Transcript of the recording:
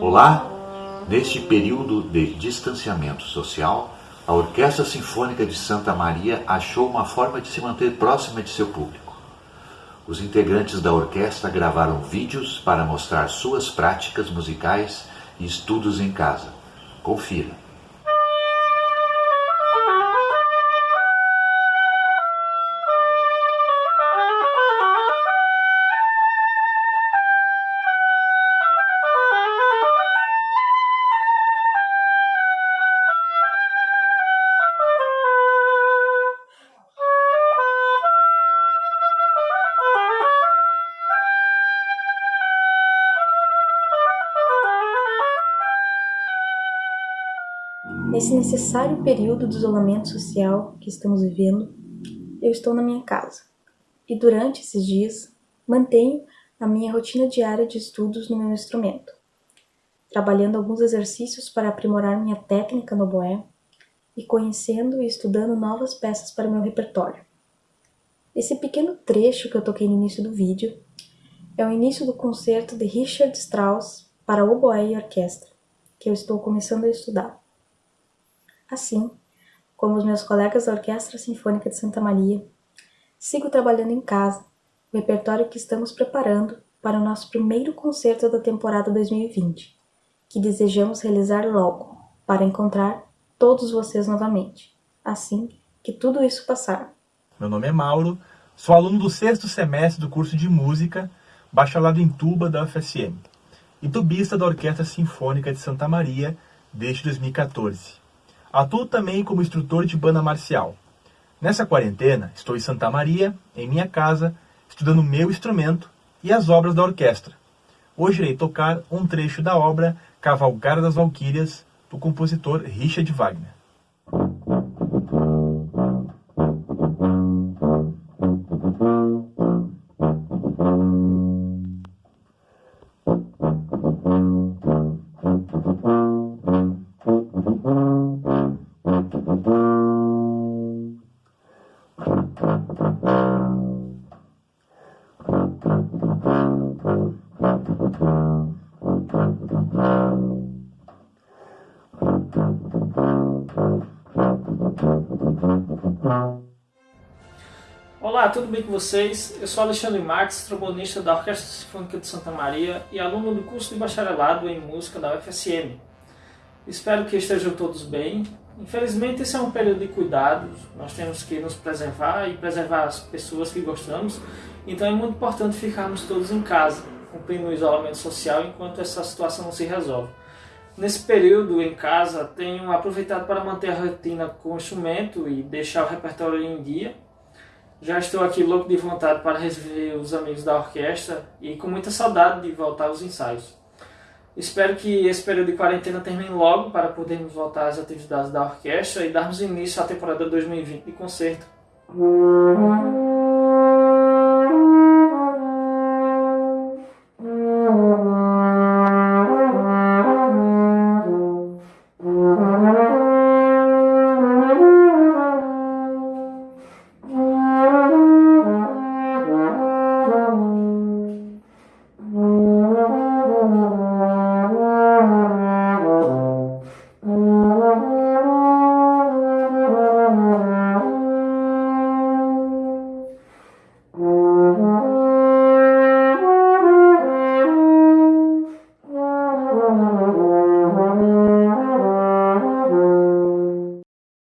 Olá! Neste período de distanciamento social, a Orquestra Sinfônica de Santa Maria achou uma forma de se manter próxima de seu público. Os integrantes da orquestra gravaram vídeos para mostrar suas práticas musicais e estudos em casa. Confira. Nesse necessário período de isolamento social que estamos vivendo, eu estou na minha casa. E durante esses dias, mantenho a minha rotina diária de estudos no meu instrumento, trabalhando alguns exercícios para aprimorar minha técnica no boé e conhecendo e estudando novas peças para meu repertório. Esse pequeno trecho que eu toquei no início do vídeo é o início do concerto de Richard Strauss para oboé e orquestra, que eu estou começando a estudar. Assim, como os meus colegas da Orquestra Sinfônica de Santa Maria, sigo trabalhando em casa, o repertório que estamos preparando para o nosso primeiro concerto da temporada 2020, que desejamos realizar logo, para encontrar todos vocês novamente, assim que tudo isso passar. Meu nome é Mauro, sou aluno do sexto semestre do curso de Música, bacharelado em tuba da UFSM, e tubista da Orquestra Sinfônica de Santa Maria desde 2014. Atuo também como instrutor de banda marcial. Nessa quarentena, estou em Santa Maria, em minha casa, estudando meu instrumento e as obras da orquestra. Hoje irei tocar um trecho da obra Cavalgada das Valquírias, do compositor Richard Wagner. Olá, tudo bem com vocês? Eu sou Alexandre Marques, trombonista da Orquestra Sinfônica de Santa Maria e aluno do curso de bacharelado em música da UFSM. Espero que estejam todos bem. Infelizmente, esse é um período de cuidados, nós temos que nos preservar e preservar as pessoas que gostamos, então é muito importante ficarmos todos em casa, cumprindo o isolamento social enquanto essa situação não se resolve. Nesse período em casa, tenho aproveitado para manter a rotina com o instrumento e deixar o repertório em dia. Já estou aqui louco de vontade para rever os amigos da orquestra e com muita saudade de voltar aos ensaios. Espero que esse período de quarentena termine logo para podermos voltar às atividades da orquestra e darmos início à temporada 2020 de concerto.